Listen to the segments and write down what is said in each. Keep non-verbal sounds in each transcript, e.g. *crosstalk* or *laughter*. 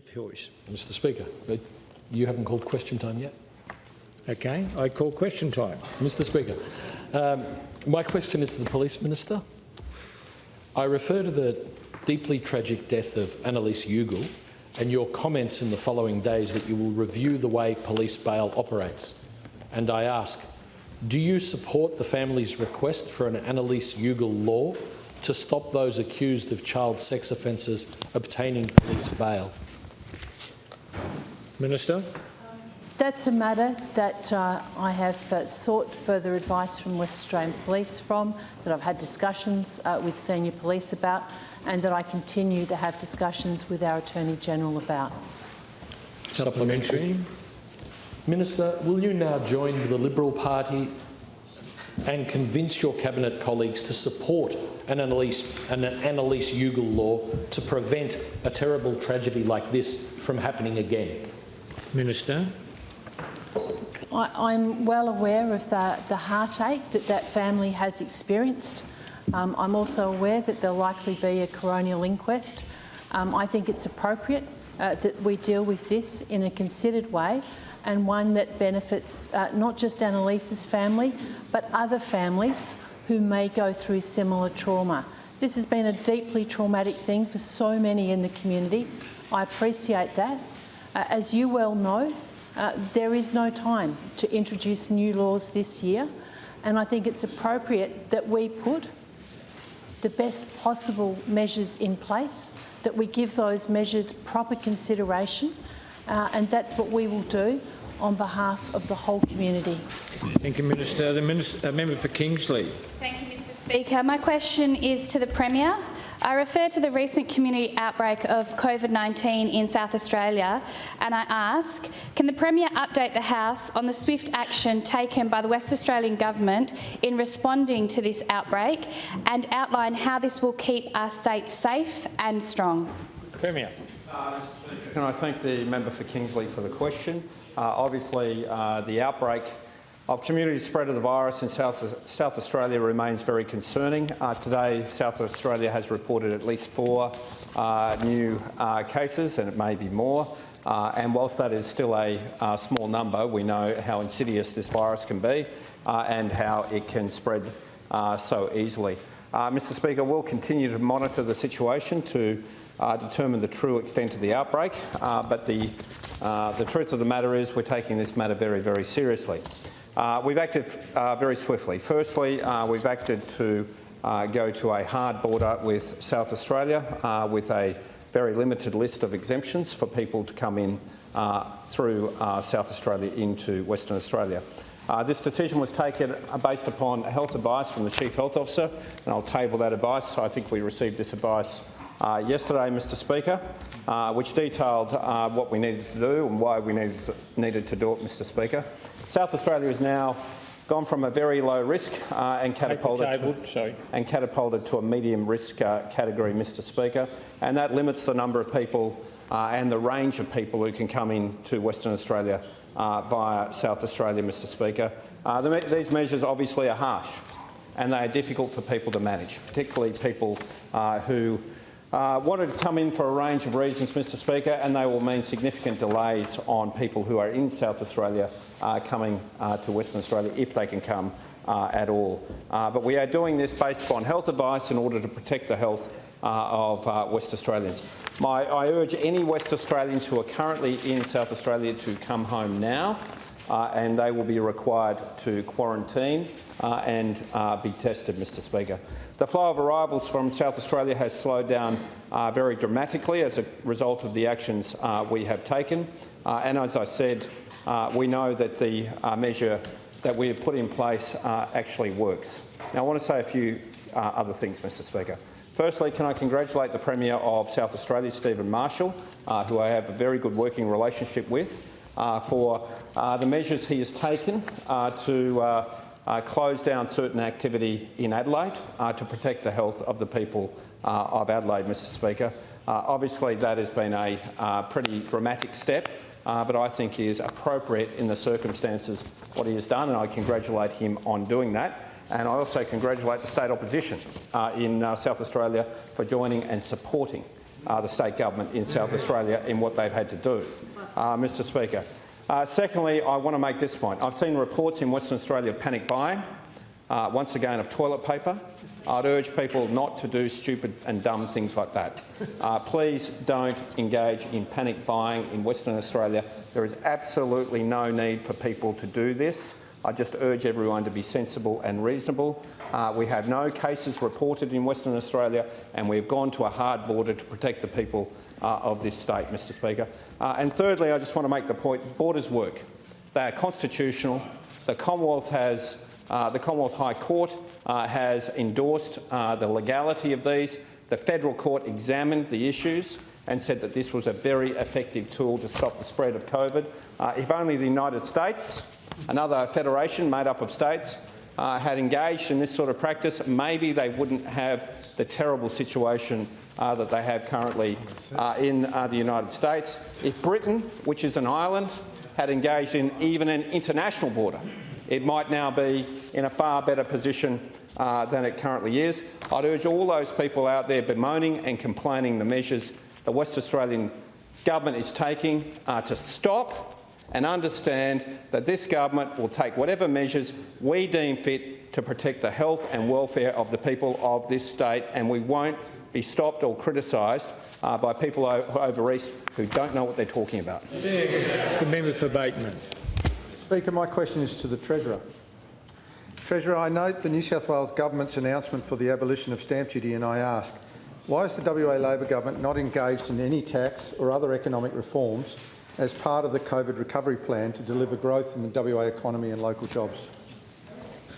member for Hoyes. Mr Speaker, uh, you haven't called question time yet. Okay, I call question time. Mr Speaker, um, my question is to the Police Minister. I refer to the deeply tragic death of Annalise Ugel and your comments in the following days that you will review the way police bail operates. And I ask, do you support the family's request for an Annalise Ugel law to stop those accused of child sex offences obtaining police bail? Minister. That's a matter that uh, I have uh, sought further advice from West Australian Police from, that I've had discussions uh, with senior police about and that I continue to have discussions with our Attorney-General about. Supplementary. Minister, will you now join the Liberal Party and convince your Cabinet colleagues to support an Annalise, an Annalise Ugel law to prevent a terrible tragedy like this from happening again? Minister. I, am well aware of the, the heartache that that family has experienced. Um, I'm also aware that there'll likely be a coronial inquest. Um, I think it's appropriate uh, that we deal with this in a considered way and one that benefits uh, not just Annalise's family, but other families who may go through similar trauma. This has been a deeply traumatic thing for so many in the community. I appreciate that. Uh, as you well know, uh, there is no time to introduce new laws this year, and I think it's appropriate that we put the best possible measures in place, that we give those measures proper consideration, uh, and that's what we will do on behalf of the whole community. Thank you, Minister. The Minister, uh, member for Kingsley. Thank you, Mr Speaker. My question is to the Premier. I refer to the recent community outbreak of COVID-19 in South Australia and I ask, can the Premier update the House on the swift action taken by the West Australian Government in responding to this outbreak and outline how this will keep our state safe and strong? Premier. Can I thank the member for Kingsley for the question? Uh, obviously, uh, the outbreak of community spread of the virus in South, South Australia remains very concerning. Uh, today, South Australia has reported at least four uh, new uh, cases, and it may be more. Uh, and whilst that is still a uh, small number, we know how insidious this virus can be uh, and how it can spread so easily. Mr Speaker, we'll continue to monitor the situation to determine the true extent of the outbreak, but the, the truth of the matter is we're taking this matter very, very seriously. Uh, we've acted uh, very swiftly. Firstly, uh, we've acted to uh, go to a hard border with South Australia uh, with a very limited list of exemptions for people to come in uh, through South Australia into Western Australia. this decision was taken based upon health advice from the Chief Health Officer, and I'll table that advice. I think we received this advice yesterday, Mr Speaker, which detailed what we needed to do and why we needed to do it, Mr Speaker. South Australia has now gone from a very low risk uh, and, catapulted to, and, catapulted to, a medium risk uh, category, Mr Speaker, and that limits the number of people uh, and the range of people who can come into Western Australia uh, via South Australia, Mr Speaker. Uh, the, these measures obviously are harsh and they are difficult for people to manage, particularly people uh, who uh, wanted to come in for a range of reasons, Mr Speaker, and they will mean significant delays on people who are in South Australia uh, coming uh, to Western Australia, if they can come uh, at all. Uh, but we are doing this based upon health advice in order to protect the health uh, of West Australians. My, I urge any West Australians who are currently in South Australia to come home now uh, and they will be required to quarantine uh, and uh, be tested, Mr Speaker. The flow of arrivals from South Australia has slowed down very dramatically as a result of the actions we have taken. and as I said, uh, we know that the uh, measure that we have put in place uh, actually works. Now, I want to say a few uh, other things, Mr Speaker. Firstly, can I congratulate the Premier of South Australia, Stephen Marshall, uh, who I have a very good working relationship with, uh, for the measures he has taken to close down certain activity in Adelaide to protect the health of the people of Adelaide, Mr Speaker. obviously, that has been a pretty dramatic step uh, but I think is appropriate in the circumstances what he has done, and I congratulate him on doing that. And I also congratulate the state opposition uh, in uh, South Australia for joining and supporting uh, the state government in South Australia in what they've had to do. Uh, Mr Speaker. Uh, secondly, I want to make this point. I've seen reports in Western Australia of panic buying, uh, once again of toilet paper. I'd urge people not to do stupid and dumb things like that. Uh, please don't engage in panic buying in Western Australia. There is absolutely no need for people to do this. I just urge everyone to be sensible and reasonable. Uh, we have no cases reported in Western Australia and we've gone to a hard border to protect the people uh, of this state, Mr Speaker. Uh, and thirdly, I just want to make the point, borders work. They are constitutional. The Commonwealth has uh, the Commonwealth High Court uh, has endorsed uh, the legality of these. The federal court examined the issues and said that this was a very effective tool to stop the spread of COVID. If only the United States, another federation made up of states, uh, had engaged in this sort of practice, maybe they wouldn't have the terrible situation uh, that they have currently uh, in uh, the United States. If Britain, which is an island, had engaged in even an international border, it might now be in a far better position uh, than it currently is. I'd urge all those people out there bemoaning and complaining the measures the West Australian government is taking uh, to stop and understand that this government will take whatever measures we deem fit to protect the health and welfare of the people of this state, and we won't be stopped or criticised uh, by people over east who don't know what they're talking about. The member for Bateman. Speaker, my question is to the Treasurer. Treasurer, I note the New South Wales Government's announcement for the abolition of stamp duty and I ask, why is the WA Labor Government not engaged in any tax or other economic reforms as part of the COVID recovery plan to deliver growth in the WA economy and local jobs?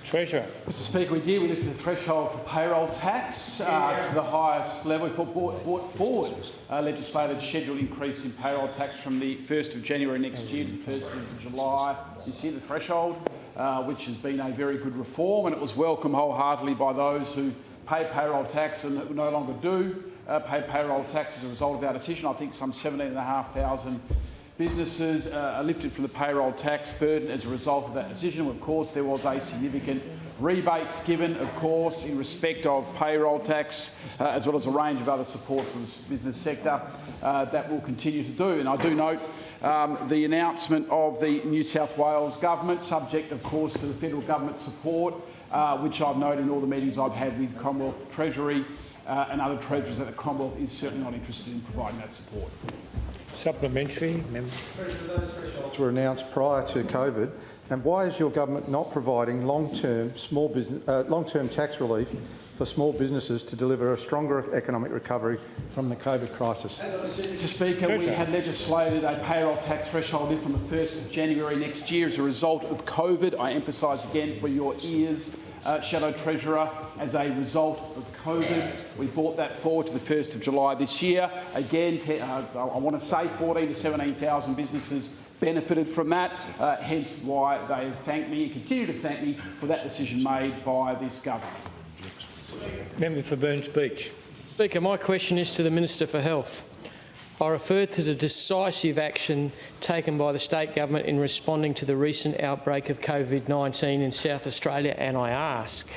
Treasurer. Mr Speaker, we did. We lifted the threshold for payroll tax uh, to the highest level. We brought, brought forward a legislated scheduled increase in payroll tax from the 1st of January next year to the 1st of July this year, the threshold, uh, which has been a very good reform and it was welcomed wholeheartedly by those who pay payroll tax and who no longer do uh, pay payroll tax as a result of our decision. I think some 17,500 businesses uh, are lifted from the payroll tax burden as a result of that decision. Of course, there was a significant rebates given, of course, in respect of payroll tax, uh, as well as a range of other support for the business sector uh, that will continue to do. And I do note um, the announcement of the New South Wales government, subject, of course, to the federal government support, uh, which I've noted in all the meetings I've had with Commonwealth Treasury uh, and other treasurers that the Commonwealth is certainly not interested in providing that support. Supplementary. Member. Thresholds were announced prior to COVID, and why is your government not providing long-term small business, uh, long-term tax relief for small businesses to deliver a stronger economic recovery from the COVID crisis? As Mr Speaker, we had legislated a payroll tax threshold in from the 1st of January next year as a result of COVID. I emphasise again for your ears, uh, Shadow Treasurer, as a result of COVID. We brought that forward to the 1st of July this year. Again, uh, I want to say 14 to 17,000 businesses benefited from that, uh, hence why they thank me and continue to thank me for that decision made by this government. Member for Burns Beach. Speaker, my question is to the Minister for Health. I refer to the decisive action taken by the state government in responding to the recent outbreak of COVID-19 in South Australia and I ask,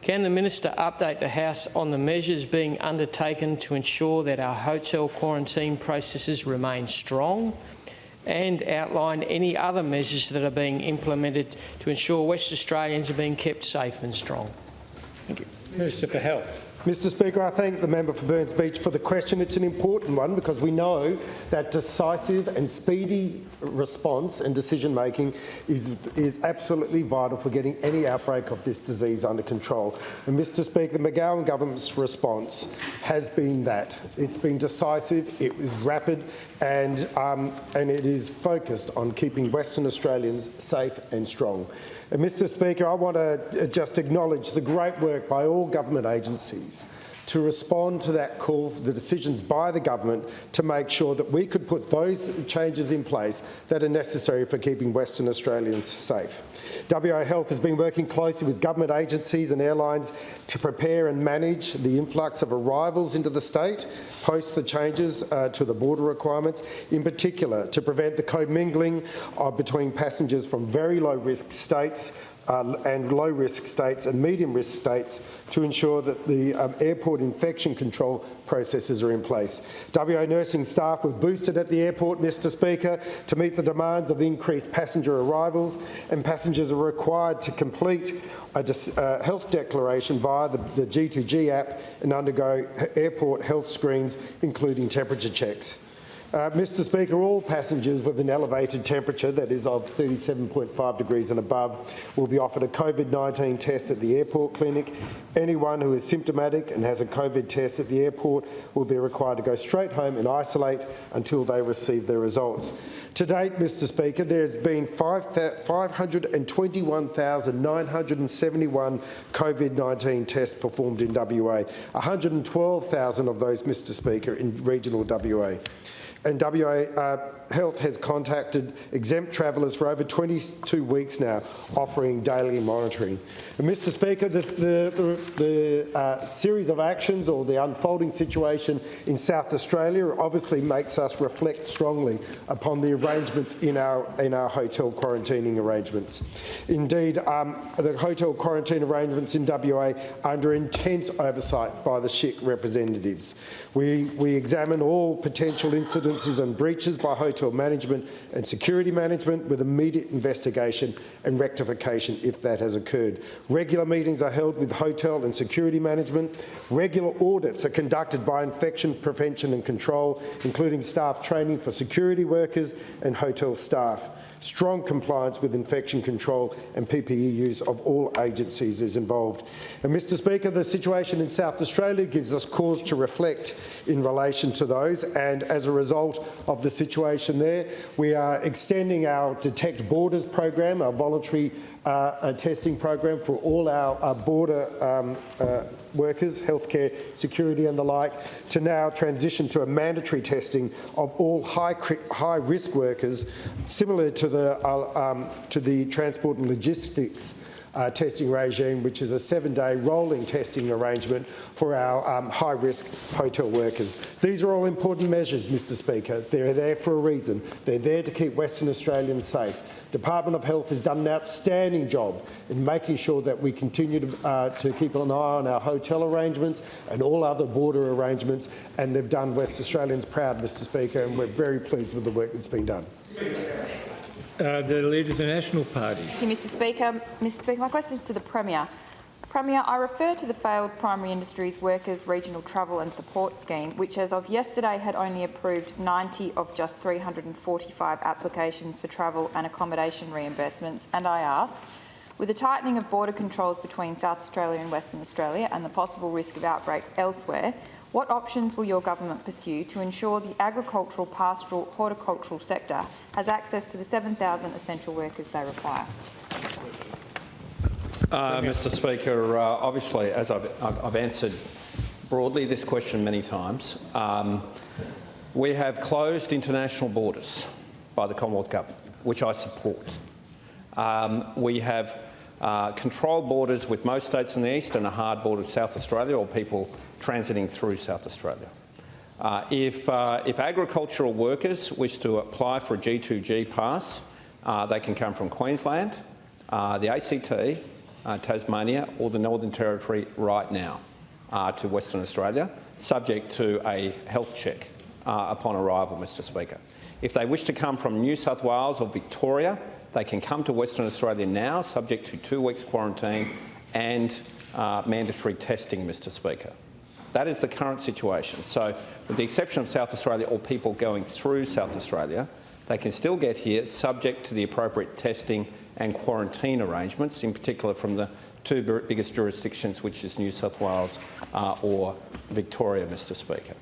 can the Minister update the House on the measures being undertaken to ensure that our hotel quarantine processes remain strong and outline any other measures that are being implemented to ensure West Australians are being kept safe and strong? Thank you. Minister for Health. Mr Speaker, I thank the member for Burns Beach for the question. It's an important one because we know that decisive and speedy response and decision making is, is absolutely vital for getting any outbreak of this disease under control. And Mr Speaker, the McGowan government's response has been that. It's been decisive, it was rapid and, um, and it is focused on keeping Western Australians safe and strong. Mr. Speaker, I want to just acknowledge the great work by all government agencies to respond to that call, the decisions by the government to make sure that we could put those changes in place that are necessary for keeping Western Australians safe. WA Health has been working closely with government agencies and airlines to prepare and manage the influx of arrivals into the state post the changes uh, to the border requirements, in particular to prevent the commingling uh, between passengers from very low risk states uh, and low-risk states and medium-risk states to ensure that the um, airport infection control processes are in place. WA nursing staff were boosted at the airport, Mr Speaker, to meet the demands of increased passenger arrivals and passengers are required to complete a uh, health declaration via the, the G2G app and undergo airport health screens, including temperature checks. Uh, Mr Speaker, all passengers with an elevated temperature, that is of 37.5 degrees and above, will be offered a COVID-19 test at the airport clinic. Anyone who is symptomatic and has a COVID test at the airport will be required to go straight home and isolate until they receive their results. To date, Mr Speaker, there has been 521,971 COVID-19 tests performed in WA, 112,000 of those, Mr Speaker, in regional WA and WA uh, Health has contacted exempt travellers for over 22 weeks now, offering daily monitoring. And Mr Speaker, this, the, the, the uh, series of actions or the unfolding situation in South Australia obviously makes us reflect strongly upon the arrangements in our, in our hotel quarantining arrangements. Indeed, um, the hotel quarantine arrangements in WA are under intense oversight by the SHIC representatives. We, we examine all potential incidences and breaches by hotel management and security management with immediate investigation and rectification if that has occurred. Regular meetings are held with hotel and security management. Regular audits are conducted by infection prevention and control, including staff training for security workers and hotel staff strong compliance with infection control and PPE use of all agencies is involved. And Mr Speaker, the situation in South Australia gives us cause to reflect in relation to those and as a result of the situation there, we are extending our Detect Borders program, our voluntary uh, testing program for all our, our border um, uh, workers, healthcare, security and the like, to now transition to a mandatory testing of all high, high risk workers, similar to the, uh, um, to the transport and logistics uh, testing regime, which is a seven-day rolling testing arrangement for our um, high-risk hotel workers. These are all important measures, Mr Speaker. They're there for a reason. They're there to keep Western Australians safe. Department of Health has done an outstanding job in making sure that we continue to, uh, to keep an eye on our hotel arrangements and all other border arrangements, and they've done West Australians proud, Mr Speaker, and we're very pleased with the work that's been done. Uh, the Leader of the National Party. Thank you, Mr Speaker. Mr Speaker, my question is to the Premier. Premier, I refer to the failed Primary Industries Workers Regional Travel and Support Scheme, which as of yesterday had only approved 90 of just 345 applications for travel and accommodation reimbursements, and I ask, with the tightening of border controls between South Australia and Western Australia and the possible risk of outbreaks elsewhere, what options will your government pursue to ensure the agricultural, pastoral, horticultural sector has access to the 7,000 essential workers they require? Uh, Mr Speaker, uh, obviously, as I've, I've, answered broadly this question many times, um, we have closed international borders by the Commonwealth Government, which I support. Um, we have uh, controlled borders with most states in the east and a hard border with South Australia or people transiting through South Australia. Uh, if, uh, if, agricultural workers wish to apply for a G2G pass, uh, they can come from Queensland, uh, the ACT, Tasmania or the Northern Territory right now to Western Australia, subject to a health check upon arrival, Mr Speaker. If they wish to come from New South Wales or Victoria, they can come to Western Australia now, subject to two weeks quarantine and uh, mandatory testing, Mr Speaker. That is the current situation. So, with the exception of South Australia or people going through South Australia, they can still get here subject to the appropriate testing and quarantine arrangements, in particular from the two biggest jurisdictions, which is New South Wales uh, or Victoria, Mr Speaker.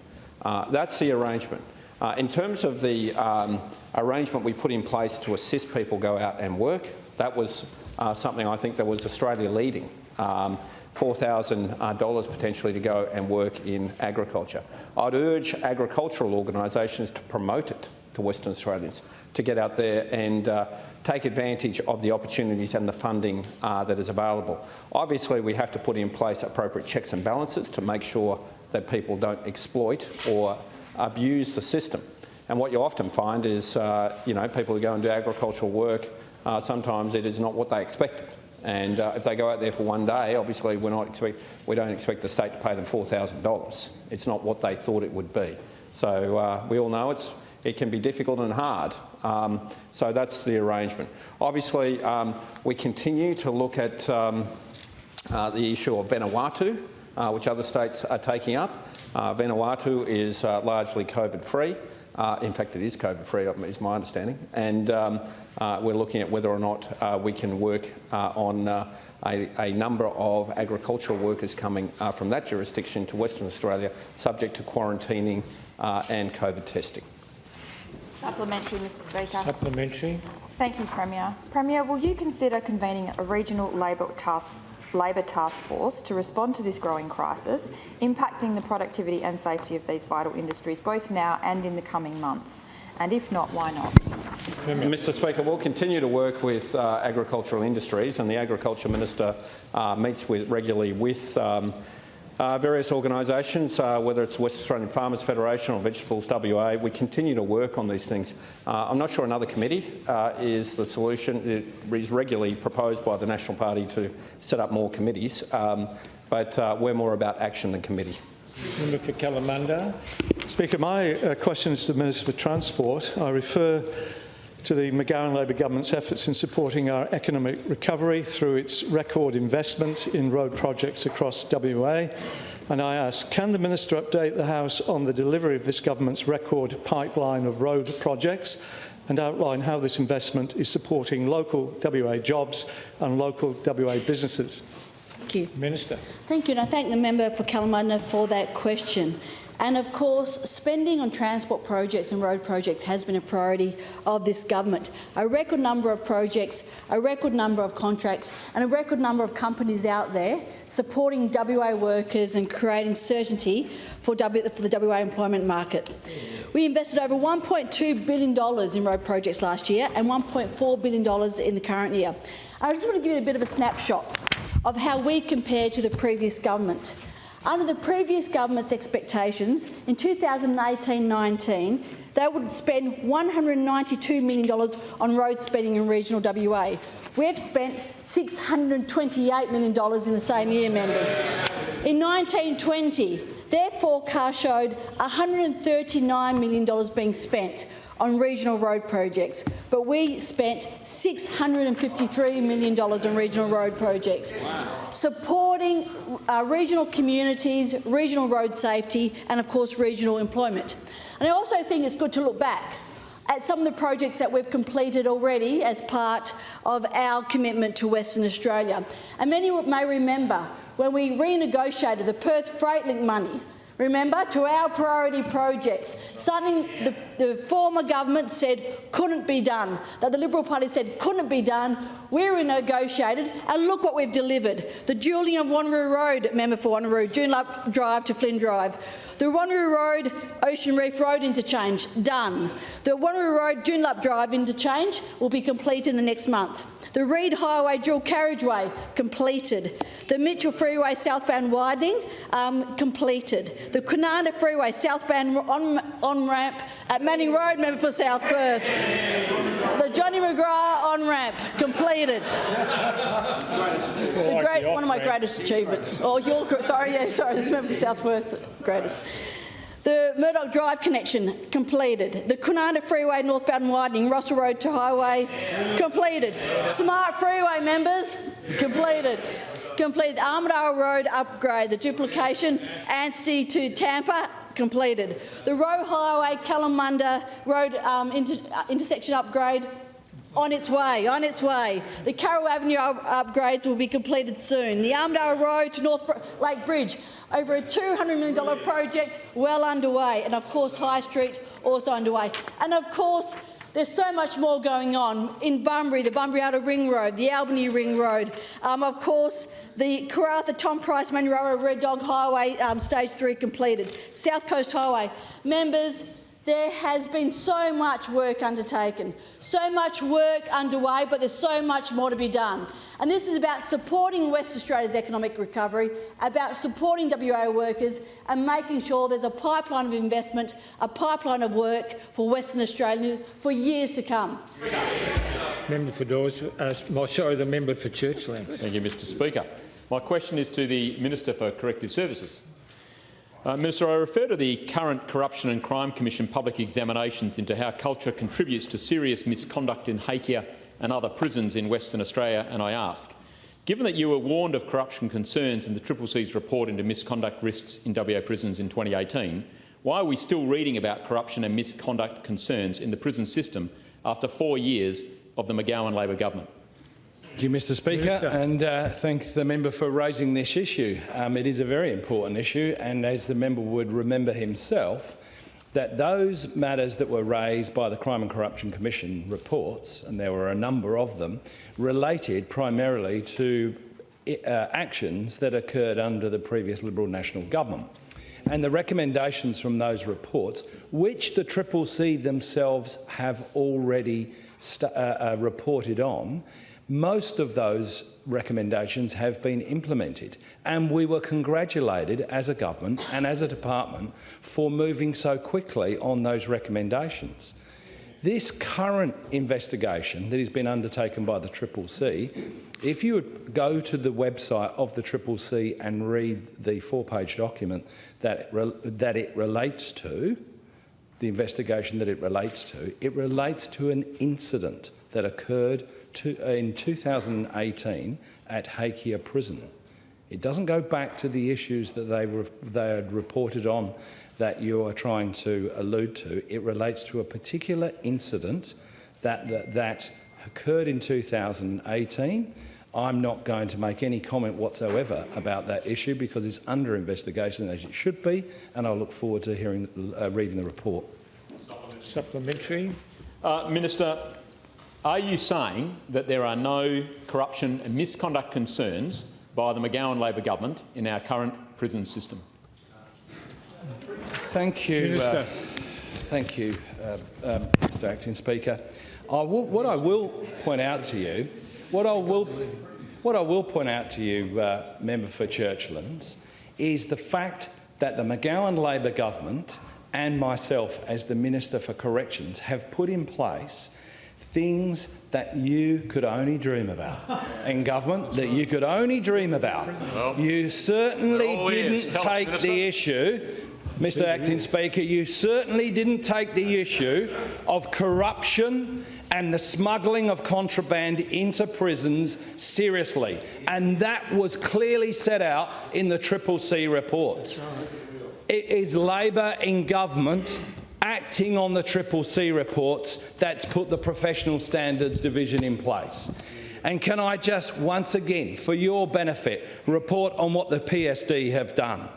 Uh, that's the arrangement. Uh, in terms of the um, arrangement we put in place to assist people go out and work, that was uh, something I think that was Australia leading. Um, $4,000 uh, potentially to go and work in agriculture. I'd urge agricultural organisations to promote it to Western Australians to get out there and uh, take advantage of the opportunities and the funding uh, that is available. Obviously, we have to put in place appropriate checks and balances to make sure that people don't exploit or abuse the system. And what you often find is, uh, you know, people who go and do agricultural work, uh, sometimes it is not what they expected. And uh, if they go out there for one day, obviously we're not expect, we don't expect the state to pay them $4,000. It's not what they thought it would be. So uh, we all know it's, it can be difficult and hard. Um, so that's the arrangement. Obviously, um, we continue to look at um, uh, the issue of Vanuatu, uh, which other states are taking up. Vanuatu is largely COVID-free. Uh, in fact, it is COVID-free, is my understanding. And um, uh, we're looking at whether or not uh, we can work uh, on uh, a, a, number of agricultural workers coming uh, from that jurisdiction to Western Australia, subject to quarantining and COVID testing. Supplementary, Mr Speaker. Supplementary. Thank you, Premier. Premier, will you consider convening a regional Labor task Labor Task Force to respond to this growing crisis, impacting the productivity and safety of these vital industries both now and in the coming months? And if not, why not? Mr Speaker, we'll continue to work with uh, agricultural industries and the Agriculture Minister uh, meets with, regularly with um, uh, various organisations, uh, whether it's West Australian Farmers Federation or Vegetables WA, we continue to work on these things. Uh, I'm not sure another committee uh, is the solution. It is regularly proposed by the National Party to set up more committees, um, but uh, we're more about action than committee. Member for Kalamunda. Speaker, my uh, question is to the Minister for Transport. I refer to the McGowan Labor government's efforts in supporting our economic recovery through its record investment in road projects across WA. And I ask, can the Minister update the House on the delivery of this government's record pipeline of road projects and outline how this investment is supporting local WA jobs and local WA businesses? Thank you. Minister. Thank you, and I thank the member for Kalamunda for that question. And of course, spending on transport projects and road projects has been a priority of this government. A record number of projects, a record number of contracts and a record number of companies out there supporting WA workers and creating certainty for, w, for the WA employment market. We invested over $1.2 billion in road projects last year and $1.4 billion in the current year. I just want to give you a bit of a snapshot of how we compare to the previous government. Under the previous government's expectations, in 2018-19, they would spend $192 million on road spending in regional WA. We've spent $628 million in the same year, members. In 1920, their forecast showed $139 million being spent on regional road projects, but we spent $653 million on regional road projects, supporting uh, regional communities, regional road safety and, of course, regional employment. And I also think it's good to look back at some of the projects that we've completed already as part of our commitment to Western Australia. And many may remember when we renegotiated the Perth Freight Link money remember, to our priority projects, something the, the, former government said couldn't be done, that the Liberal Party said couldn't be done. We renegotiated, and look what we've delivered. The dualling of Wanneroo Road, member for Wanneroo, Joondalup Drive to Flynn Drive. The Wanneroo Road, Ocean Reef Road interchange, done. The Wanneroo Road, Joondalup Drive interchange will be completed in the next month. The Reid Highway dual carriageway completed. The Mitchell Freeway southbound widening um, completed. The Kwinana Freeway southbound on, on ramp at Manning Road, member for South Perth. The Johnny McGrath on ramp completed. The great, one of my greatest achievements. Oh, your sorry, yeah, sorry, this member for South Perth greatest. The Murdoch Drive connection completed. The Kwinana Freeway northbound widening, Russell Road to Highway completed. Smart Freeway members completed. Completed Armadale Road upgrade, the duplication, Anstey to Tapper completed. The Roe Highway Kalamunda Road um, inter uh, intersection upgrade on its way, on its way. The Carroll Avenue upgrades will be completed soon. The Armadale Road to North Lake Bridge over a $200 million project well underway, and of course High Street also underway. And of course, there's so much more going on in Bunbury, the Bunbury Outer Ring Road, the Albany Ring Road, um, of course the Karratha Tom Price Manuwarra Red Dog Highway um, Stage 3 completed, South Coast Highway. Members, there has been so much work undertaken, so much work underway, but there's so much more to be done. And this is about supporting West Australia's economic recovery, about supporting WA workers and making sure there's a pipeline of investment, a pipeline of work for Western Australia for years to come. Member for Dawes, uh, well, sorry, the member for Churchlands. Thank you, Mr Speaker. My question is to the Minister for Corrective Services. Uh, Minister, I refer to the current Corruption and Crime Commission public examinations into how culture contributes to serious misconduct in Hakea and other prisons in Western Australia, and I ask, given that you were warned of corruption concerns in the Triple C's report into misconduct risks in WA prisons in 2018, why are we still reading about corruption and misconduct concerns in the prison system after four years of the McGowan Labor government? Thank you, Mr Speaker, Minister. and uh, thank the member for raising this issue. Um, it is a very important issue, and as the member would remember himself, that those matters that were raised by the Crime and Corruption Commission reports, and there were a number of them, related primarily to uh, actions that occurred under the previous Liberal National Government. And the recommendations from those reports, which the Triple C themselves have already uh, uh, reported on, most of those recommendations have been implemented and we were congratulated as a government and as a department for moving so quickly on those recommendations. This current investigation that has been undertaken by the Triple C, if you would go to the website of the Triple C and read the four-page document that it, that it relates to, the investigation that it relates to, it relates to an incident that occurred to, uh, in 2018 at Hakea Prison. It doesn't go back to the issues that they, re- they had reported on that you are trying to allude to. It relates to a particular incident that, that, that occurred in 2018. I'm not going to make any comment whatsoever about that issue because it's under investigation as it should be, and I look forward to hearing, uh, reading the report. Supplementary. Uh, Minister, are you saying that there are no corruption and misconduct concerns by the McGowan Labor government in our current prison system? Thank you, uh, Minister. thank you, uh, um, Mr. Acting Speaker. I will, what I will point out to you, what I will, what I will point out to you, uh, member for Churchlands, is the fact that the McGowan Labor government and myself, as the Minister for Corrections, have put in place things that you could only dream about. In government, that you could only dream about. you certainly oh, didn't Tell us, take the issue Mr Acting Speaker, you certainly didn't take the issue of corruption and the smuggling of contraband into prisons seriously, and that was clearly set out in the Triple C reports. It is Labor in government acting on the Triple C reports that's put the Professional Standards Division in place. And can I just once again, for your benefit, report on what the PSD have done?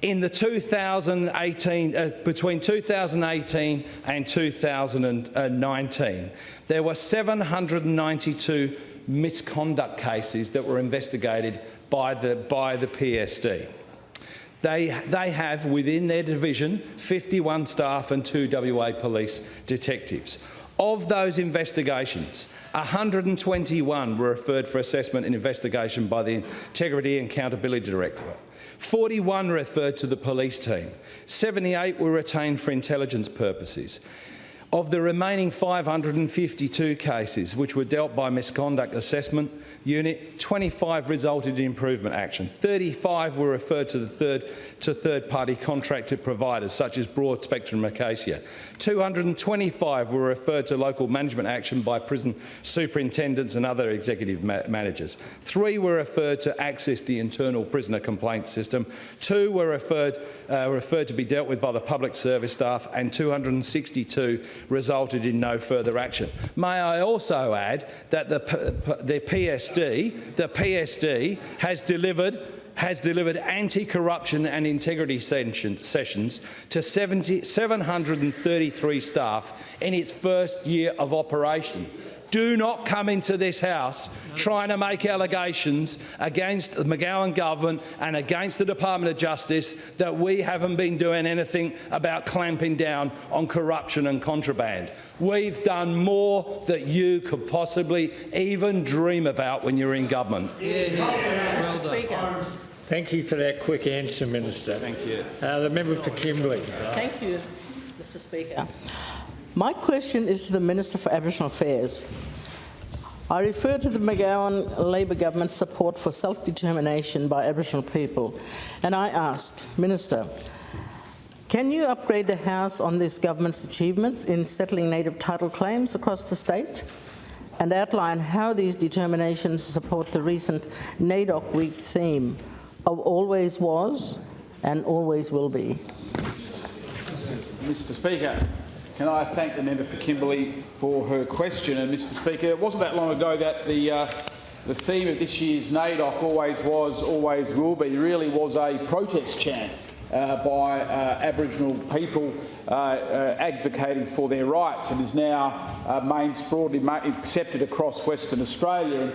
In the 2018, uh, between 2018 and 2019, there were 792 misconduct cases that were investigated by the, by the PSD. They, they have within their division 51 staff and two WA police detectives. Of those investigations, 121 were referred for assessment and investigation by the Integrity and Accountability Directorate. 41 referred to the police team. 78 were retained for intelligence purposes. Of the remaining 552 cases which were dealt by misconduct assessment unit, 25 resulted in improvement action. 35 were referred to third to third-party contracted providers such as Broad Spectrum Acacia. 225 were referred to local management action by prison superintendents and other executive ma managers. Three were referred to access the internal prisoner complaint system. Two were referred, uh, referred to be dealt with by the public service staff and 262 resulted in no further action. May I also add that the, the PSD, the PSD has delivered has delivered anti-corruption and integrity sessions to 70, 733 staff in its first year of operation. Do not come into this House trying to make allegations against the McGowan government and against the Department of Justice that we haven't been doing anything about clamping down on corruption and contraband. We've done more that you could possibly even dream about when you're in government. Thank you for that quick answer, Minister. Thank you. Uh, the member for Kimberley. Thank you, Mr Speaker. My question is to the Minister for Aboriginal Affairs. I refer to the McGowan Labor government's support for self-determination by Aboriginal people, and I ask, Minister, can you upgrade the House on this government's achievements in settling native title claims across the state? And outline how these determinations support the recent NAIDOC Week theme of always was and always will be. Mr Speaker, can I thank the member for Kimberley for her question? And Mr Speaker, it wasn't that long ago that the, uh, the theme of this year's NAIDOC, always was, always will be, really was a protest chant uh, by uh, Aboriginal people uh, uh, advocating for their rights and is now uh, main, broadly accepted across Western Australia.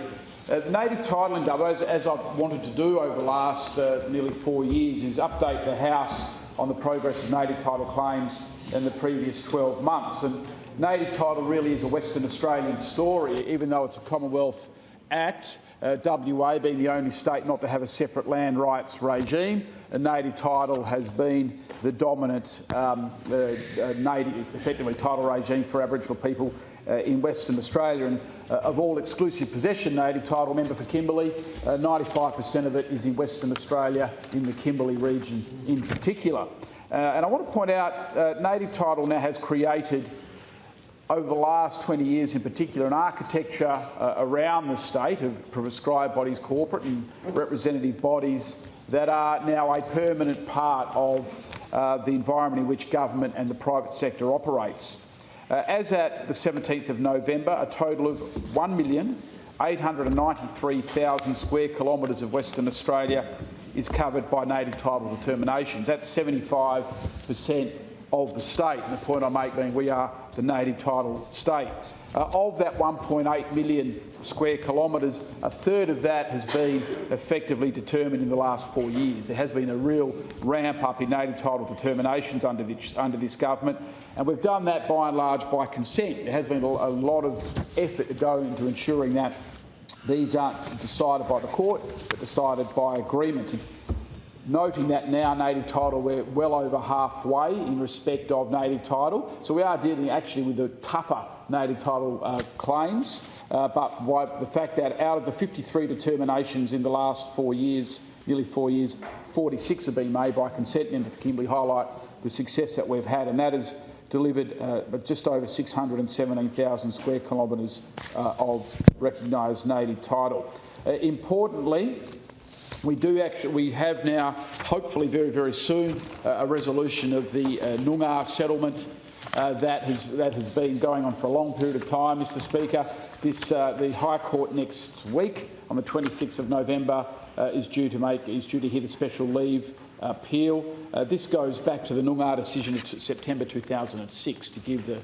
Native title in Dubbo, as, as, I've wanted to do over the last nearly four years, is update the House on the progress of native title claims in the previous 12 months. And native title really is a Western Australian story, even though it's a Commonwealth Act, uh, WA being the only state not to have a separate land rights regime. A native title has been the dominant um, uh, uh, native, effectively title regime for Aboriginal people uh, in Western Australia. And uh, of all exclusive possession native title, member for Kimberley, 95% uh, of it is in Western Australia, in the Kimberley region in particular. Uh, and I want to point out, uh, native title now has created over the last 20 years in particular, an architecture uh, around the state of prescribed bodies, corporate and representative bodies that are now a permanent part of uh, the environment in which government and the private sector operates. Uh, as at the 17th of November, a total of 1,893,000 square kilometres of Western Australia is covered by native title determinations. That's 75% of the state. And the point I make being we are the native title state. Uh, of that 1.8 million square kilometres, a third of that has been effectively determined in the last four years. There has been a real ramp up in native title determinations under this, under this government, and we've done that by and large by consent. There has been a, a lot of effort to go into ensuring that these aren't decided by the court, but decided by agreement. Noting that now native title, we're well over halfway in respect of native title. So we are dealing actually with the tougher native title uh, claims. Uh, but the fact that out of the 53 determinations in the last four years, nearly four years, 46 have been made by consent. And Kimberley highlight the success that we've had, and that has delivered uh, just over 617,000 square kilometres uh, of recognised native title. Uh, importantly, we do actually, we have now, hopefully very, very soon, uh, a resolution of the uh, Noongar settlement uh, that, has, that has been going on for a long period of time, Mr Speaker. This, uh, the High Court next week, on the 26th of November, uh, is due to make is due to hear the special leave appeal. Uh, this goes back to the Noongar decision of September 2006 to give the,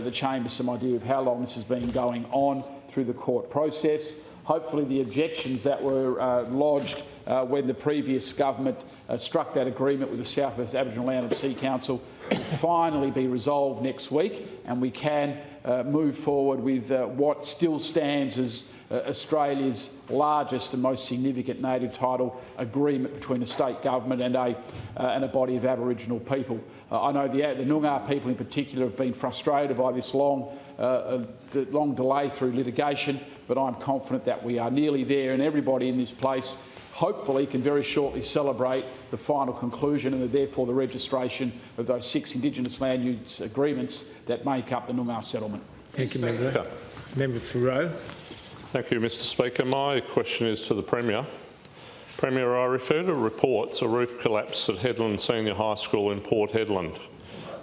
the chamber some idea of how long this has been going on through the court process. Hopefully the objections that were uh, lodged uh, when the previous government uh, struck that agreement with the South West Aboriginal Land and Sea Council will finally be resolved next week and we can uh, move forward with uh, what still stands as uh, Australia's largest and most significant native title agreement between a state government and a, and a body of Aboriginal people. I know the, the Noongar people in particular have been frustrated by this long, long delay through litigation but I'm confident that we are nearly there and everybody in this place hopefully can very shortly celebrate the final conclusion and therefore the registration of those six Indigenous land use agreements that make up the Noongar settlement. Thank you, Member. Member for Roe. Thank you, Mr Speaker. My question is to the Premier. Premier, I refer to reports of roof collapse at Hedland Senior High School in Port Hedland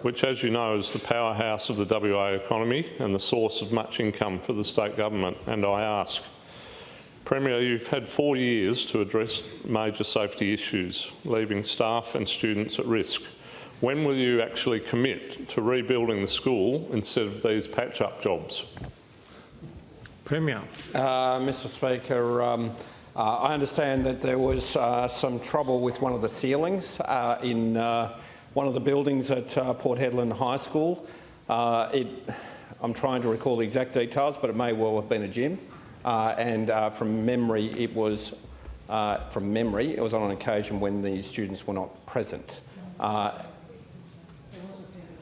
which, as you know, is the powerhouse of the WA economy and the source of much income for the state government. And I ask, Premier, you've had four years to address major safety issues, leaving staff and students at risk. When will you actually commit to rebuilding the school instead of these patch-up jobs? Premier. Uh, Mr Speaker, um, uh, I understand that there was uh, some trouble with one of the ceilings uh, in uh, one of the buildings at uh, Port Hedland High School. Uh, it, I'm trying to recall the exact details, but it may well have been a gym. Uh, and uh, from memory, it was uh, from memory, it was on an occasion when the students were not present. And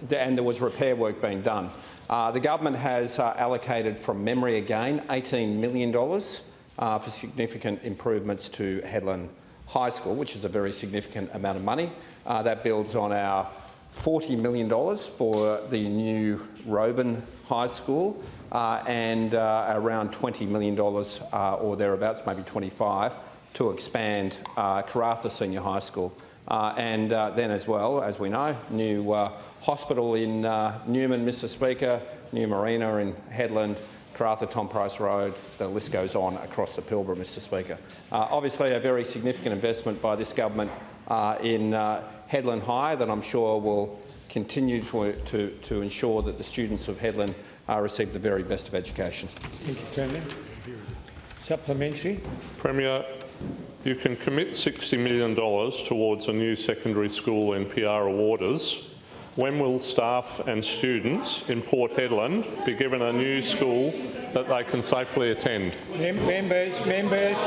there was repair work being done. The government has allocated from memory again $18 million for significant improvements to Hedland High School, which is a very significant amount of money. Uh, that builds on our $40 million for the new Roban High School uh, and uh, around $20 million uh, or thereabouts, maybe 25, to expand uh, Karratha Senior High School. Uh, and uh, then as well, as we know, new uh, hospital in uh, Newman, Mr Speaker, new marina in Hedland, Karratha Tom Price Road, the list goes on across the Pilbara, Mr Speaker. Uh, obviously a very significant investment by this government uh, in uh, Hedland High that I'm sure will continue to, to, to ensure that the students of Hedland uh, receive the very best of education. Thank you, Premier. Supplementary. Premier, you can commit $60 million towards a new secondary school in Piara Waters. When will staff and students in Port Hedland be given a new school that they can safely attend? Mem members, members.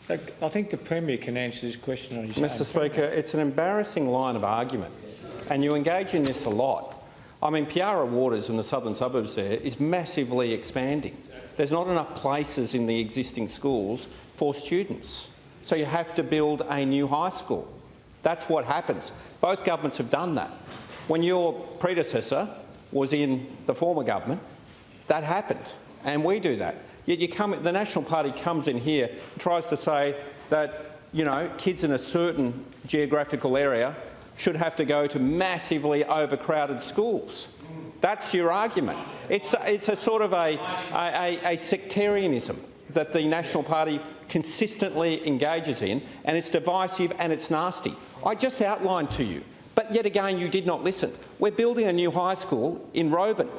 Look, I think the Premier can answer this question on his own. Mr Speaker, it's an embarrassing line of argument, and you engage in this a lot. I mean, Piara Waters in the southern suburbs there is massively expanding. There's not enough places in the existing schools for students, so you have to build a new high school. That's what happens. Both governments have done that. When your predecessor was in the former government, that happened, and we do that. Yet you come, the National Party comes in here and tries to say that you know kids in a certain geographical area should have to go to massively overcrowded schools. That's your argument. It's a, it's a sort of a, a, a sectarianism that the National Party consistently engages in, and it's divisive and it's nasty. I just outlined to you, but yet again you did not listen. We're building a new high school in Roebourne.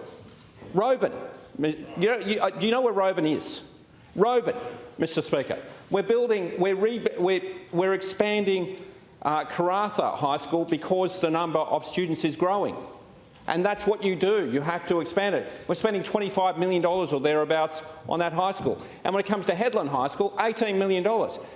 Roebourne. You know, you, uh, do you know where Roebourne is? Roebourne, Mr Speaker. We're building, we're, re, we're, we're expanding uh, Karratha High School because the number of students is growing. And that's what you do. You have to expand it. We're spending $25 million or thereabouts on that high school. And when it comes to Hedland High School, $18 million.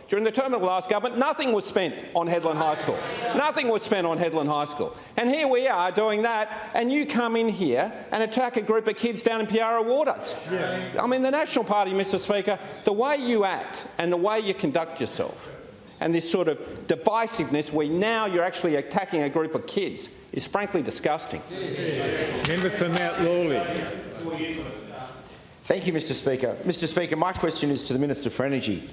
During the term of the last government, nothing was spent on Hedland High School. Nothing was spent on Hedland High School. And here we are doing that, and you come in here and attack a group of kids down in Piara Waters. Yeah. I mean, the National Party, Mr Speaker, the way you act and the way you conduct yourself and this sort of divisiveness where now you're actually attacking a group of kids is frankly disgusting. Member for Mount Lawley. Thank you, Mr Speaker. Mr Speaker, my question is to the Minister for Energy.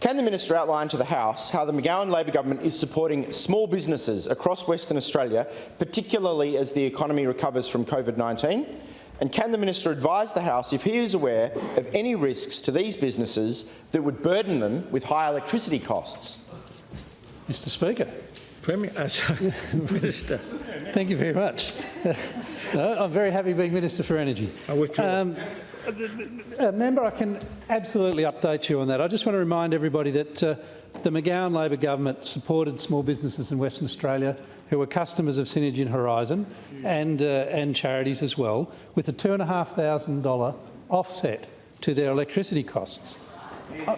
Can the minister outline to the House how the McGowan Labor government is supporting small businesses across Western Australia, particularly as the economy recovers from COVID-19? And can the minister advise the House if he is aware of any risks to these businesses that would burden them with high electricity costs? Mr Speaker. Premier, uh, sorry, *laughs* Minister. Thank you very much. *laughs* no, I'm very happy being Minister for Energy. I withdraw. Um, uh, member, I can absolutely update you on that. I just want to remind everybody that uh, the McGowan Labor government supported small businesses in Western Australia who were customers of Synergy and Horizon and, uh, and charities as well, with a $2,500 offset to their electricity costs.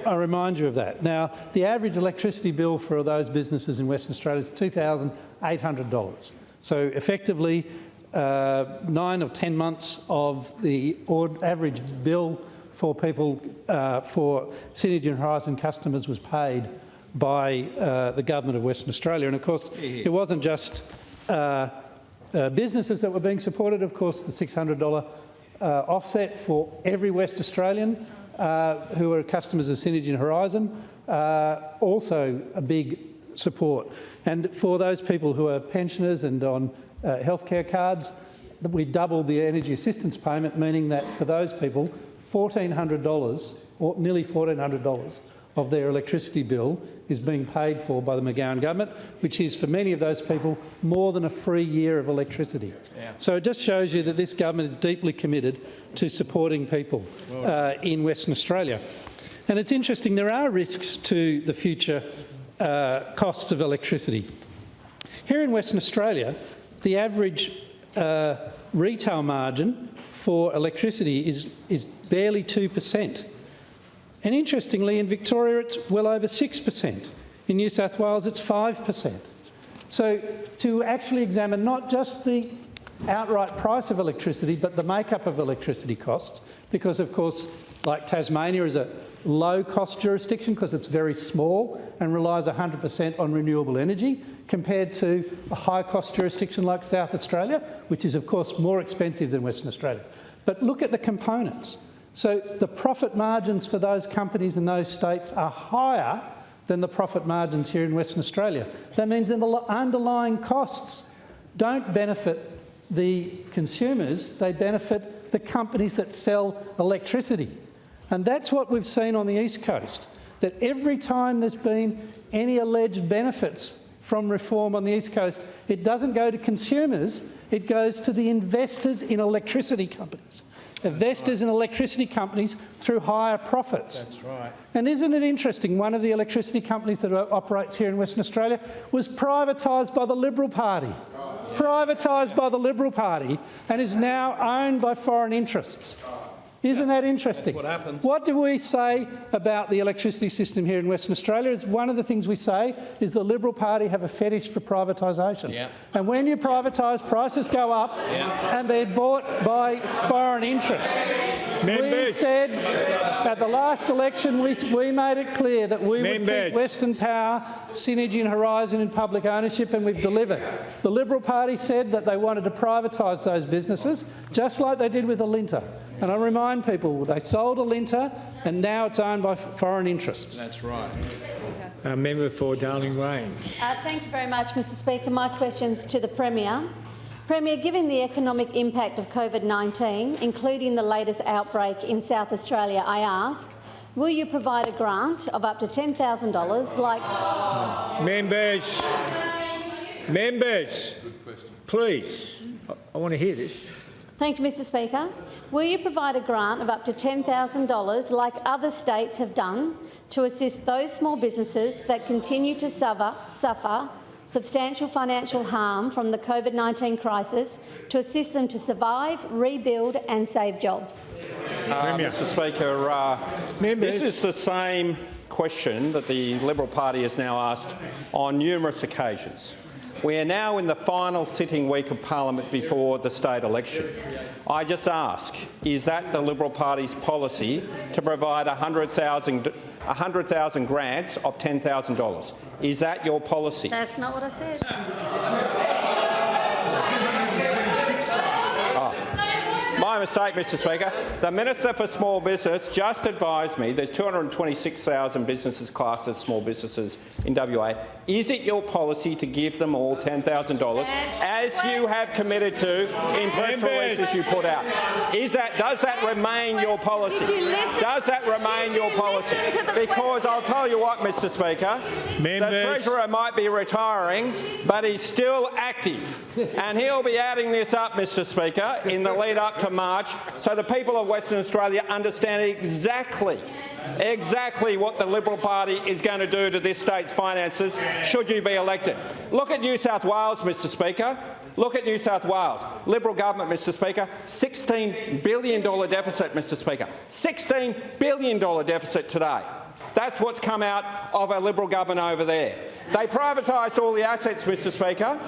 I, remind you of that. Now, the average electricity bill for those businesses in Western Australia is $2,800. So effectively, uh, nine or 10 months of the average bill for people, uh, for Synergy and Horizon customers was paid by uh, the government of Western Australia. And of course, it wasn't just uh, uh, businesses that were being supported. Of course, the $600 uh, offset for every West Australian uh, who are customers of Synergy and Horizon, uh, also a big support. And for those people who are pensioners and on healthcare cards, we doubled the energy assistance payment, meaning that for those people, $1,400 or nearly $1,400 of their electricity bill is being paid for by the McGowan government, which is for many of those people more than a free year of electricity. Yeah. So it just shows you that this government is deeply committed to supporting people uh, in Western Australia. And it's interesting, there are risks to the future uh, costs of electricity. Here in Western Australia, the average uh, retail margin for electricity is, is barely 2 per cent. And interestingly, in Victoria, it's well over 6%. In New South Wales, it's 5%. So to actually examine not just the outright price of electricity, but the makeup of electricity costs, because of course, like Tasmania is a low-cost jurisdiction because it's very small and relies 100% on renewable energy, compared to a high-cost jurisdiction like South Australia, which is of course more expensive than Western Australia. But look at the components. So the profit margins for those companies in those states are higher than the profit margins here in Western Australia. That means that the underlying costs don't benefit the consumers, they benefit the companies that sell electricity. And that's what we've seen on the East Coast, that every time there's been any alleged benefits from reform on the East Coast, it doesn't go to consumers, it goes to the investors in electricity companies. Investors in electricity companies through higher profits. That's right. And isn't it interesting, one of the electricity companies that operates here in Western Australia was privatised by the Liberal Party. Oh, privatised by the Liberal Party and is now owned by foreign interests. Oh, Isn't that interesting? what happens. What do we say about the electricity system here in Western Australia? Is one of the things we say is the Liberal Party have a fetish for privatisation. Yeah. And when you privatise, prices go up yeah. and they're bought by foreign interests. We said at the last election, we, we made it clear that we would Members. keep Western Power, Synergy and Horizon in public ownership and we've delivered. The Liberal Party said that they wanted to privatise those businesses, just like they did with Alinta. And I remind people, they sold Alinta and now it's owned by foreign interests. That's right. Uh, member for Darling Range. Uh, thank you very much, Mr Speaker. My question's to the Premier. Premier, given the economic impact of COVID-19, including the latest outbreak in South Australia, I ask, will you provide a grant of up to $10,000 like... Members, members, please, I, I want to hear this. Thank you, Mr Speaker. Will you provide a grant of up to $10,000 like other states have done to assist those small businesses that continue to suffer, suffer substantial financial harm from the COVID-19 crisis to assist them to survive, rebuild and save jobs? Uh, Mr Speaker, uh, this is the same question that the Liberal Party has now asked on numerous occasions. We are now in the final sitting week of parliament before the state election. I just ask, is that the Liberal Party's policy to provide 100,000 100,000 grants of $10,000? Is that your policy? That's not what I said. Ah. My mistake, Mr Speaker. The Minister for Small Business just advised me there's 226,000 businesses classed as small businesses in WA. Is it your policy to give them all $10,000 as you have committed to in press releases you put out? Is that, does that remain your policy? Does that remain your policy? Because I'll tell you what, Mr Speaker, the Treasurer might be retiring, but he's still active. And he'll be adding this up, Mr Speaker, in the lead up to March, so the people of Western Australia understand exactly exactly what the Liberal Party is going to do to this state's finances should you be elected. Look at New South Wales, Mr Speaker. Look at New South Wales. Liberal government, Mr Speaker, $16 billion deficit, Mr Speaker. $16 billion deficit today. That's what's come out of a Liberal government over there. They privatised all the assets, Mr Speaker.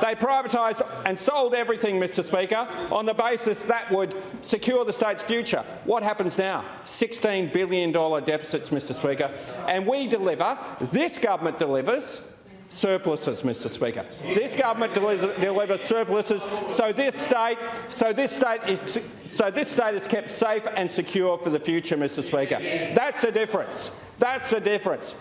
They privatised and sold everything, Mr Speaker, on the basis that would secure the state's future. What happens now? $16 billion deficits, Mr Speaker. And we deliver, this government delivers, surpluses, Mr Speaker. This government delivers, surpluses so this state, so this state is so this state is kept safe and secure for the future, Mr Speaker. That's the difference. That's the difference.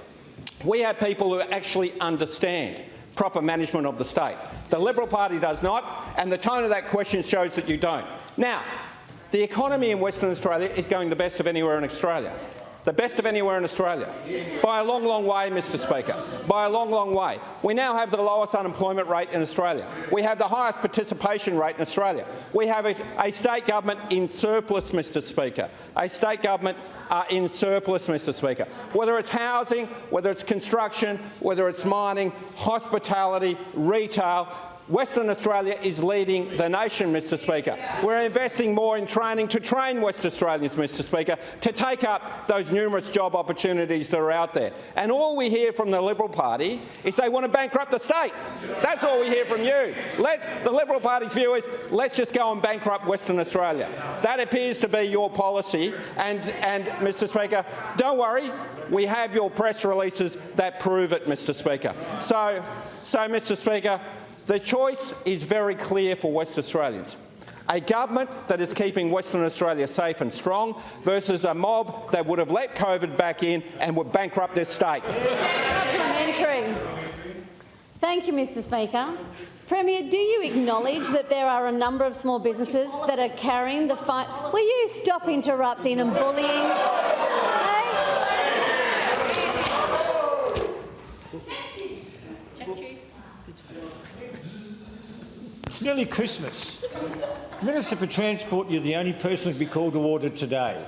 We have people who actually understand proper management of the state. The Liberal Party does not, and the tone of that question shows that you don't. Now, the economy in Western Australia is going the best of anywhere in Australia. The best of anywhere in Australia. By a long, long way, Mr Speaker. By a long, long way. We now have the lowest unemployment rate in Australia. We have the highest participation rate in Australia. We have a, a state government in surplus, Mr Speaker. A state government uh, in surplus, Mr Speaker. Whether it's housing, whether it's construction, whether it's mining, hospitality, retail, Western Australia is leading the nation, Mr Speaker. We're investing more in training to train West Australians, Mr Speaker, to take up those numerous job opportunities that are out there. And all we hear from the Liberal Party is they want to bankrupt the state. That's all we hear from you. Let the Liberal Party's view is let's just go and bankrupt Western Australia. That appears to be your policy. And, and Mr Speaker, don't worry, we have your press releases that prove it, Mr Speaker. So, so Mr Speaker, the choice is very clear for West Australians. A government that is keeping Western Australia safe and strong versus a mob that would have let COVID back in and would bankrupt this state. Thank you, Mr Speaker. Premier, do you acknowledge that there are a number of small businesses that are carrying the fight? Will you stop interrupting and bullying? It's nearly Christmas. Minister for Transport, you're the only person to be called to order today.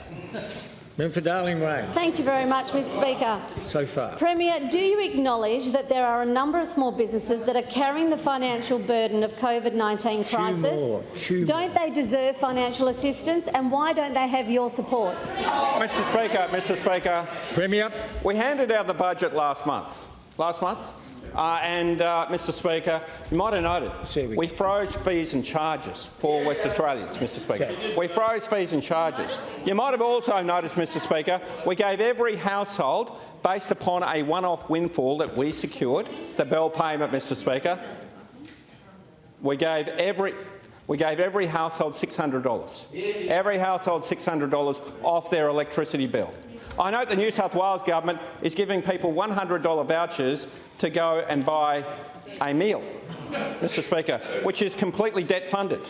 Member for Darling Range. Thank you very much, Mr Speaker. So far. Premier, do you acknowledge that there are a number of small businesses that are carrying the financial burden of COVID-19 Two crisis? more. Two don't they deserve financial assistance and why don't they have your support? Mr Speaker, Mr Speaker. Premier. We handed out the budget last month. Last month. Uh, and, uh, Mr Speaker, you might have noted, we froze fees and charges for West Australians, Mr Speaker. We froze fees and charges. You might have also noticed, Mr Speaker, we gave every household, based upon a one-off windfall that we secured, the bill payment, Mr Speaker, we gave every we gave every household $600. Every household $600 off their electricity bill. I note the New South Wales government is giving people $100 vouchers to go and buy a meal, Mr Speaker, which is completely debt funded.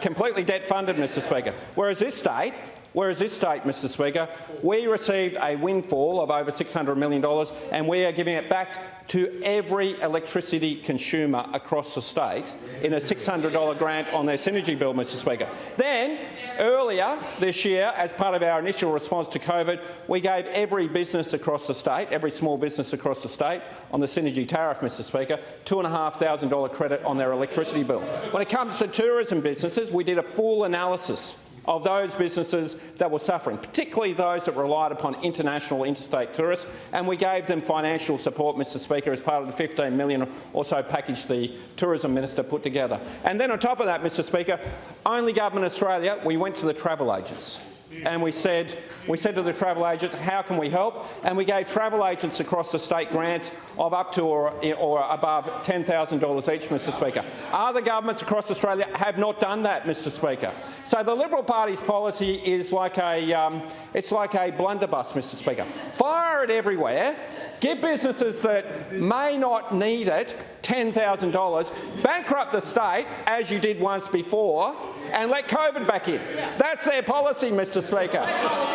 Completely debt funded, Mr Speaker. Whereas this state Whereas this state, Mr Speaker, we received a windfall of over $600 million and we are giving it back to every electricity consumer across the state in a $600 grant on their Synergy bill, Mr Speaker. Then, earlier this year, as part of our initial response to COVID, we gave every business across the state, every small business across the state, on the Synergy tariff, Mr Speaker, $2,500 credit on their electricity bill. When it comes to tourism businesses, we did a full analysis of those businesses that were suffering, particularly those that relied upon international interstate tourists, and we gave them financial support, Mr Speaker, as part of the 15 million or so package the Tourism Minister put together. And then on top of that, Mr Speaker, only Government Australia, we went to the travel agents and we said, we said to the travel agents, how can we help? And we gave travel agents across the state grants of up to or, or above $10,000 each, Mr Speaker. Other governments across Australia have not done that, Mr Speaker. So the Liberal Party's policy is like a, um, it's like a blunderbuss, Mr Speaker. Fire it everywhere, give businesses that may not need it $10,000, bankrupt the state, as you did once before, and let COVID back in. That's their policy, Mr Speaker.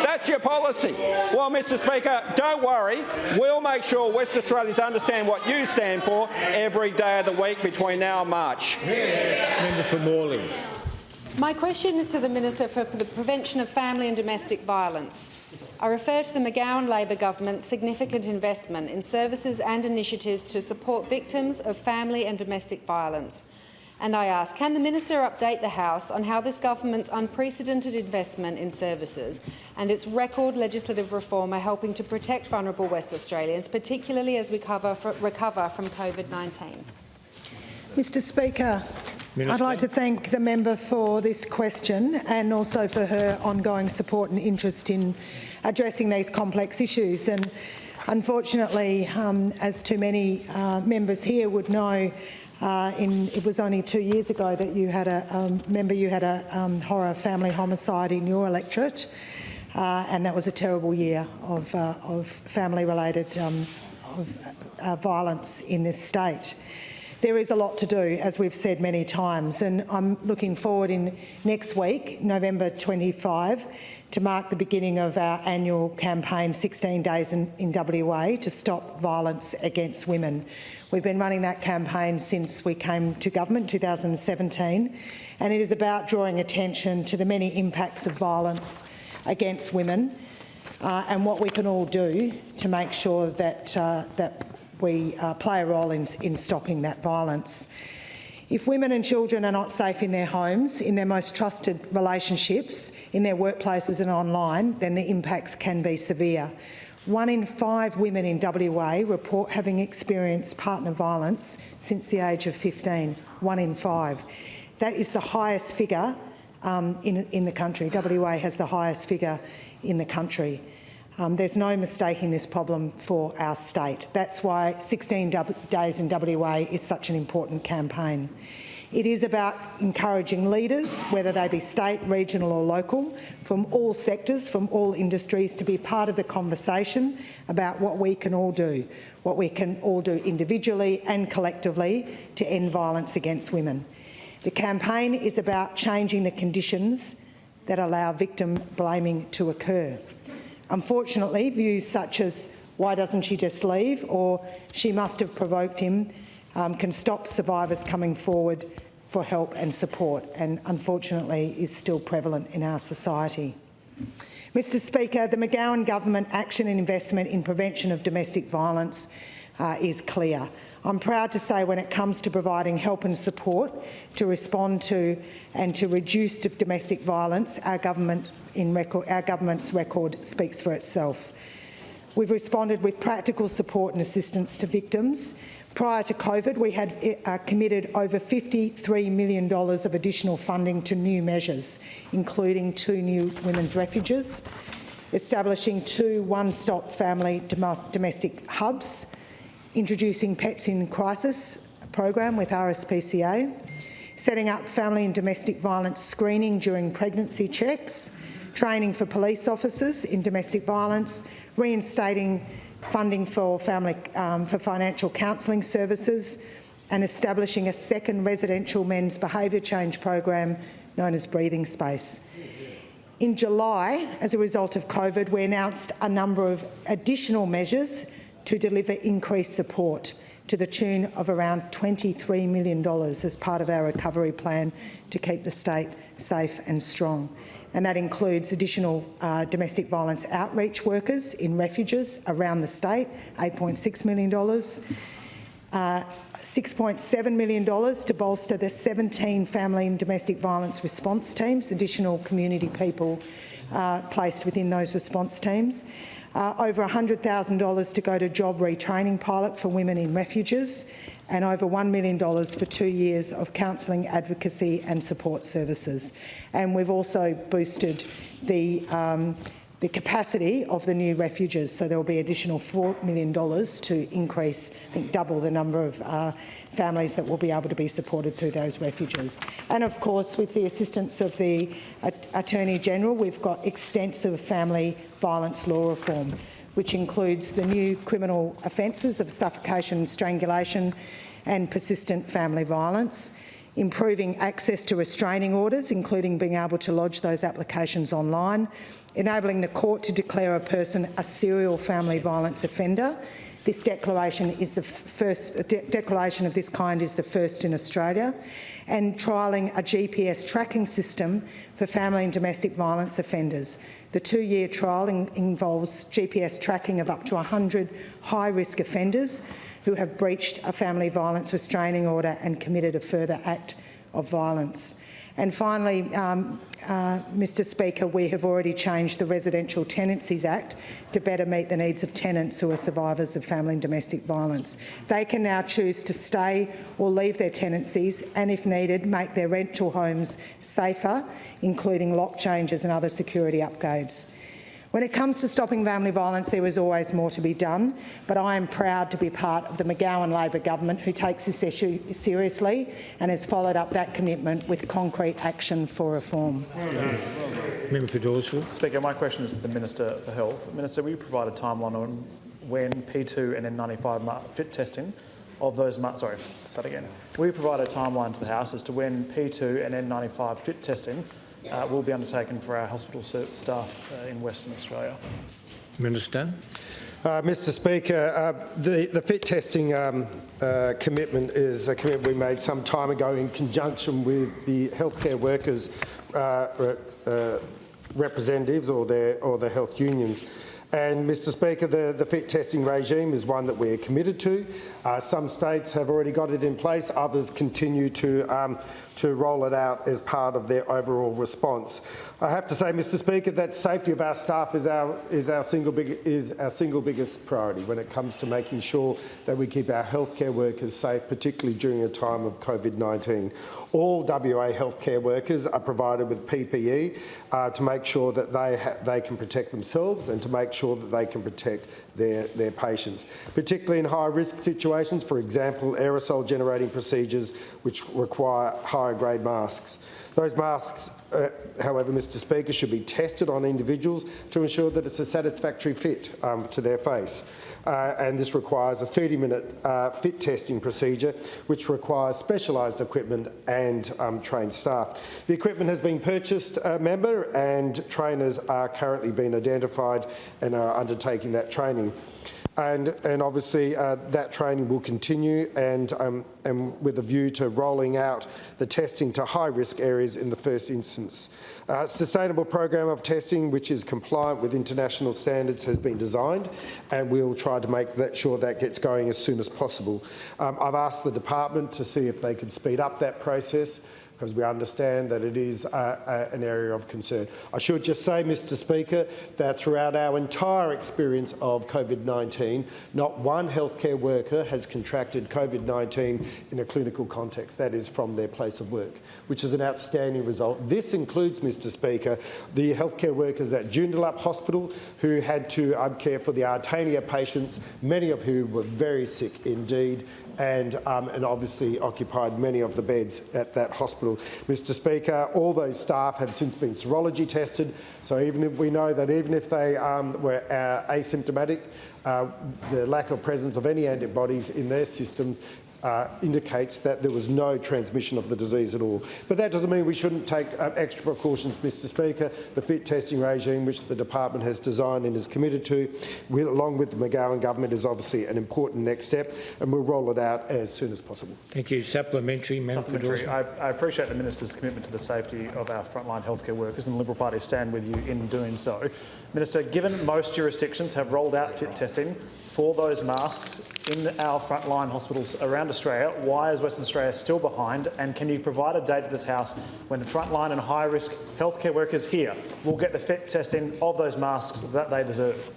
That's your policy. Well, Mr Speaker, don't worry. We'll make sure West Australians understand what you stand for every day of the week between now and March. Member for Morley. My question is to the Minister for the Prevention of Family and Domestic Violence. I refer to the McGowan Labor government's significant investment in services and initiatives to support victims of family and domestic violence. And I ask, can the Minister update the House on how this government's unprecedented investment in services and its record legislative reform are helping to protect vulnerable West Australians, particularly as we cover, recover from COVID-19? Mr Speaker, Minister. I'd like to thank the member for this question and also for her ongoing support and interest in addressing these complex issues. And unfortunately, um, as too many uh, members here would know, uh, in, it was only two years ago that you had a um, member, you had a um, horror family homicide in your electorate, uh, and that was a terrible year of, uh, of family-related um, uh, violence in this state. There is a lot to do, as we've said many times, and I'm looking forward in next week, November 25, to mark the beginning of our annual campaign, 16 Days in, in WA, to stop violence against women. We've been running that campaign since we came to government, in 2017, and it is about drawing attention to the many impacts of violence against women uh, and what we can all do to make sure that, uh, that we uh, play a role in, in stopping that violence. If women and children are not safe in their homes, in their most trusted relationships, in their workplaces and online, then the impacts can be severe. One in five women in WA report having experienced partner violence since the age of 15. One in five. That is the highest figure um, in, in the country. WA has the highest figure in the country. Um, there's no mistaking this problem for our state. That's why 16 days in WA is such an important campaign. It is about encouraging leaders, whether they be state, regional or local, from all sectors, from all industries, to be part of the conversation about what we can all do, what we can all do individually and collectively to end violence against women. The campaign is about changing the conditions that allow victim blaming to occur. Unfortunately, views such as why doesn't she just leave or she must have provoked him um, can stop survivors coming forward for help and support and unfortunately is still prevalent in our society. Mr Speaker, the McGowan government action and investment in prevention of domestic violence uh, is clear. I'm proud to say when it comes to providing help and support to respond to and to reduce domestic violence, our, government record, our government's record speaks for itself. We've responded with practical support and assistance to victims Prior to COVID, we had uh, committed over $53 million of additional funding to new measures, including two new women's refuges, establishing two one-stop family domestic hubs, introducing Pets in Crisis program with RSPCA, setting up family and domestic violence screening during pregnancy checks, training for police officers in domestic violence, reinstating funding for, family, um, for financial counselling services and establishing a second residential men's behaviour change program known as Breathing Space. In July, as a result of COVID, we announced a number of additional measures to deliver increased support to the tune of around $23 million as part of our recovery plan to keep the state safe and strong. And that includes additional uh, domestic violence outreach workers in refuges around the state, $8.6 million, uh, $6.7 million to bolster the 17 family and domestic violence response teams, additional community people uh, placed within those response teams, uh, over $100,000 to go to job retraining pilot for women in refuges, and over $1 million for two years of counselling, advocacy and support services. And we've also boosted the um, the capacity of the new refuges. So there will be additional $4 million to increase, I think double the number of uh, families that will be able to be supported through those refuges. And of course, with the assistance of the Attorney General, we've got extensive family violence law reform, which includes the new criminal offences of suffocation strangulation and persistent family violence, improving access to restraining orders, including being able to lodge those applications online, enabling the court to declare a person a serial family violence offender. This declaration is the first de declaration of this kind is the first in Australia, and trialling a GPS tracking system for family and domestic violence offenders. The two-year trial in involves GPS tracking of up to 100 high-risk offenders who have breached a family violence restraining order and committed a further act of violence. And finally, um, uh, Mr Speaker, we have already changed the Residential Tenancies Act to better meet the needs of tenants who are survivors of family and domestic violence. They can now choose to stay or leave their tenancies and, if needed, make their rental homes safer, including lock changes and other security upgrades. When it comes to stopping family violence, there is always more to be done, but I am proud to be part of the McGowan Labor government who takes this issue seriously and has followed up that commitment with concrete action for reform. Member for Dawesville. Speaker, my question is to the Minister for Health. Minister, will you provide a timeline on when P2 and N95 fit testing of those, months. sorry, start again. Will you provide a timeline to the House as to when P2 and N95 fit testing uh, will be undertaken for our hospital staff uh, in Western Australia. Minister. Uh, Mr Speaker, uh, the, the fit testing um, uh, commitment is a commitment we made some time ago in conjunction with the healthcare workers uh, representatives or their or the health unions. And, Mr Speaker, the, the fit testing regime is one that we're committed to. Uh, some states have already got it in place, others continue to, um, to roll it out as part of their overall response. I have to say, Mr Speaker, that safety of our staff is our, is our, single, big, is our single biggest priority when it comes to making sure that we keep our healthcare workers safe, particularly during a time of COVID-19. All WA healthcare workers are provided with PPE uh, to make sure that they, they can protect themselves and to make sure that they can protect their, their patients, particularly in high-risk situations, for example, aerosol generating procedures which require higher grade masks. Those masks, uh, however, Mr Speaker, should be tested on individuals to ensure that it's a satisfactory fit um, to their face. Uh, and this requires a 30-minute uh, fit testing procedure, which requires specialised equipment and um, trained staff. The equipment has been purchased, uh, member, and trainers are currently being identified and are undertaking that training and, and obviously uh, that training will continue and, um, and with a view to rolling out the testing to high-risk areas in the first instance. Uh, sustainable program of testing which is compliant with international standards has been designed and we'll try to make that sure that gets going as soon as possible. Um, I've asked the department to see if they could speed up that process because we understand that it is an area of concern. I should just say, Mr Speaker, that throughout our entire experience of COVID-19, not one healthcare worker has contracted COVID-19 in a clinical context, that is from their place of work, which is an outstanding result. This includes, Mr Speaker, the healthcare workers at Joondalup Hospital who had to um, care for the Artania patients, many of whom were very sick indeed, and, um, and obviously occupied many of the beds at that hospital. Mr Speaker, all those staff have since been serology tested, so even if we know that even if they um, were uh, asymptomatic, uh, the lack of presence of any antibodies in their systems uh, indicates that there was no transmission of the disease at all. But that doesn't mean we shouldn't take uh, extra precautions, Mr Speaker. The fit testing regime, which the department has designed and is committed to, with, along with the McGowan government, is obviously an important next step, and we'll roll it out as soon as possible. Thank you. Supplementary, Member Supplementary. I, I appreciate the Minister's commitment to the safety of our frontline healthcare workers and the Liberal Party stand with you in doing so. Minister, given most jurisdictions have rolled out fit testing for those masks in our frontline hospitals around Australia, why is Western Australia still behind? And can you provide a date to this House when the frontline and high-risk healthcare workers here will get the fit testing of those masks that they deserve?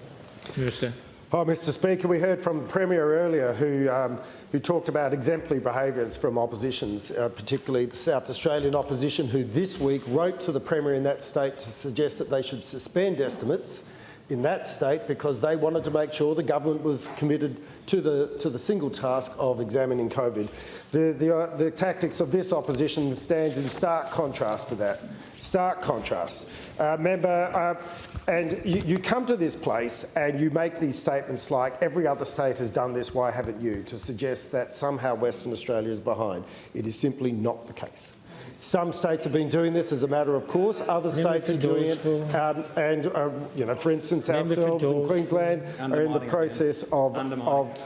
Minister. Oh, Mr Speaker, we heard from the Premier earlier who, um, who talked about exemplary behaviours from oppositions, uh, particularly the South Australian opposition, who this week wrote to the Premier in that state to suggest that they should suspend estimates in that state because they wanted to make sure the government was committed to the, to the single task of examining COVID. The, the, uh, the tactics of this opposition stands in stark contrast to that. Stark contrast. Uh, member, uh, and you, you, come to this place and you make these statements like every other state has done this, why haven't you? To suggest that somehow Western Australia is behind. It is simply not the case. Some states have been doing this as a matter of course. Other states are doing it. Um, and, uh, you know, for instance, ourselves in Queensland are in the process of, of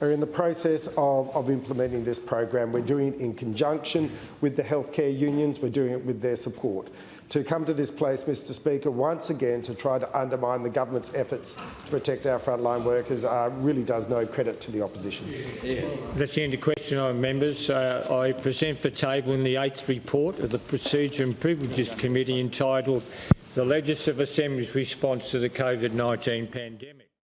are in the process of, of implementing this program. We're doing it in conjunction with the healthcare unions. We're doing it with their support to come to this place, Mr Speaker, once again to try to undermine the government's efforts to protect our frontline workers uh, really does no credit to the opposition. Yeah. That's the end of question members. Uh, I present for table in the eighth report of the Procedure and Privileges Committee entitled The Legislative Assembly's Response to the COVID-19 Pandemic.